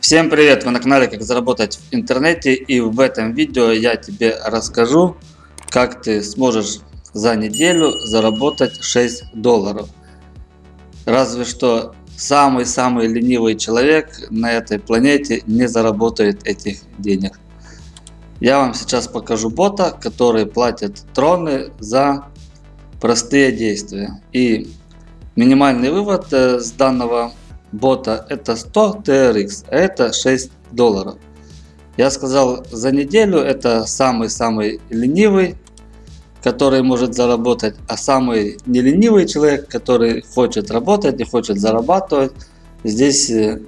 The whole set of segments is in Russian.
Всем привет! Вы на канале Как заработать в интернете и в этом видео я тебе расскажу, как ты сможешь за неделю заработать 6 долларов. Разве что самый-самый ленивый человек на этой планете не заработает этих денег. Я вам сейчас покажу бота, который платит троны за простые действия. И минимальный вывод э, с данного бота это 100 TRX, а это 6 долларов. Я сказал за неделю это самый-самый ленивый, который может заработать, а самый не ленивый человек, который хочет работать и хочет зарабатывать, здесь э,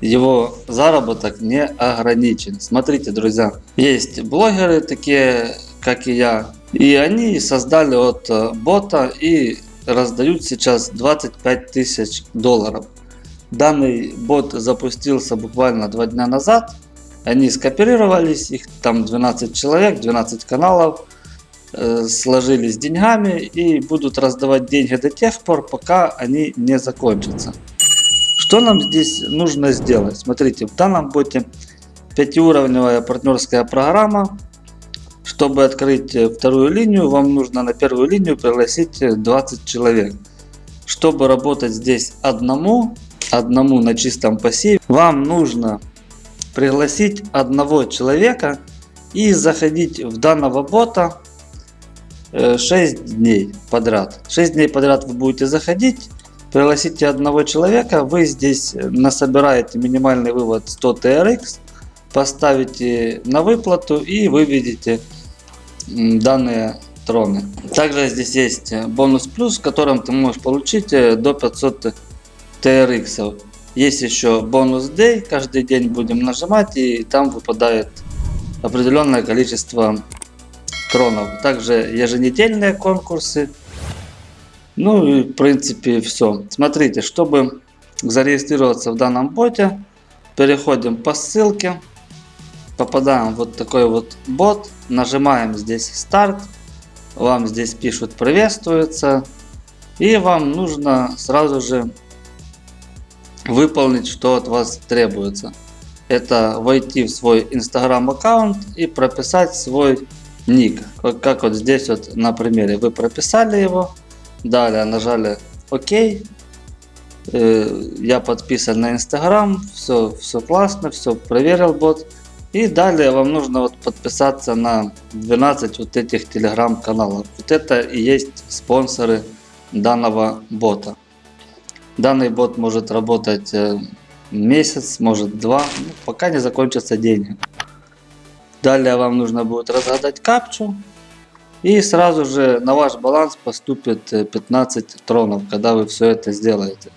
его заработок не ограничен. Смотрите, друзья, есть блогеры такие, как и я, и они создали от э, бота и раздают сейчас 25 тысяч долларов. Данный бот запустился буквально два дня назад. Они скооперировались, их там 12 человек, 12 каналов, э, сложились деньгами и будут раздавать деньги до тех пор, пока они не закончатся. Что нам здесь нужно сделать? Смотрите, в данном боте пятиуровневая партнерская программа. Чтобы открыть вторую линию, вам нужно на первую линию пригласить 20 человек. Чтобы работать здесь одному, одному на чистом пассиве, вам нужно пригласить одного человека и заходить в данного бота 6 э, дней подряд. 6 дней подряд вы будете заходить, пригласите одного человека, вы здесь насобираете минимальный вывод 100 TRX, поставите на выплату и выведете данные троны. Также здесь есть бонус плюс, в котором ты можешь получить э, до 500 TRX. Есть еще бонус Day, каждый день будем нажимать и там выпадает определенное количество тронов. Также еженедельные конкурсы. Ну и в принципе все. Смотрите, чтобы зарегистрироваться в данном боте, переходим по ссылке, попадаем в вот такой вот бот, нажимаем здесь старт, вам здесь пишут приветствуется и вам нужно сразу же выполнить, что от вас требуется. Это войти в свой инстаграм аккаунт и прописать свой ник. Как, вот здесь вот на примере. Вы прописали его, далее нажали ОК. Э, я подписан на инстаграм, все, все классно, все проверил бот. И далее вам нужно вот подписаться на 12 вот этих телеграм-каналов. Вот это и есть спонсоры данного бота. Данный бот может работать э, месяц, может два, ну, пока не закончатся деньги. Далее вам нужно будет разгадать капчу. И сразу же на ваш баланс поступит 15 э, тронов, когда вы все это сделаете.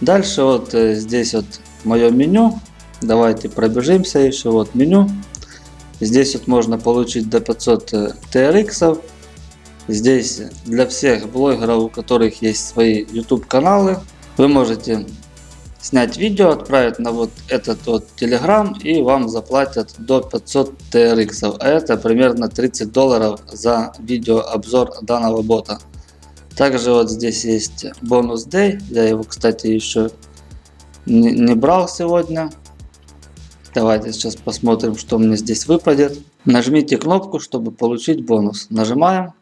Дальше вот э, здесь вот мое меню. Давайте пробежимся еще. Вот меню. Здесь вот можно получить до 500 TRX. Здесь для всех блогеров, у которых есть свои YouTube каналы, вы можете снять видео, отправить на вот этот вот Telegram и вам заплатят до 500 TRX. А это примерно 30 долларов за видеообзор данного бота. Также вот здесь есть бонус Day. Я его, кстати, еще не, не брал сегодня. Давайте сейчас посмотрим, что мне здесь выпадет. Нажмите кнопку, чтобы получить бонус. Нажимаем.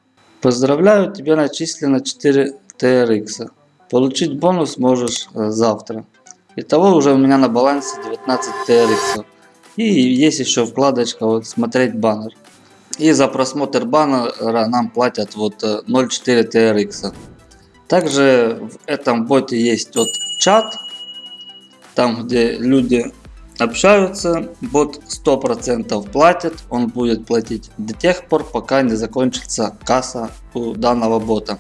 Поздравляю, тебе начислено 4 TRX. Получить бонус можешь э, завтра. Итого уже у меня на балансе 19 TRX. И есть еще вкладочка вот смотреть баннер. И за просмотр баннера нам платят вот 0.4 э, TRX. Также в этом боте есть вот чат. Там где люди общаются, бот 100% платит, он будет платить до тех пор, пока не закончится касса у данного бота.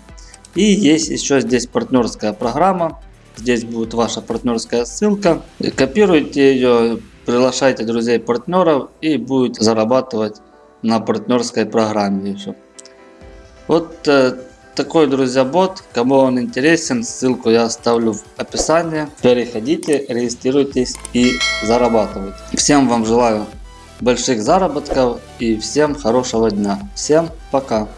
И есть еще здесь партнерская программа, здесь будет ваша партнерская ссылка, копируйте ее, приглашайте друзей партнеров и будет зарабатывать на партнерской программе еще. Вот э, такой, друзья, бот. Кому он интересен, ссылку я оставлю в описании. Переходите, регистрируйтесь и зарабатывайте. Всем вам желаю больших заработков и всем хорошего дня. Всем пока.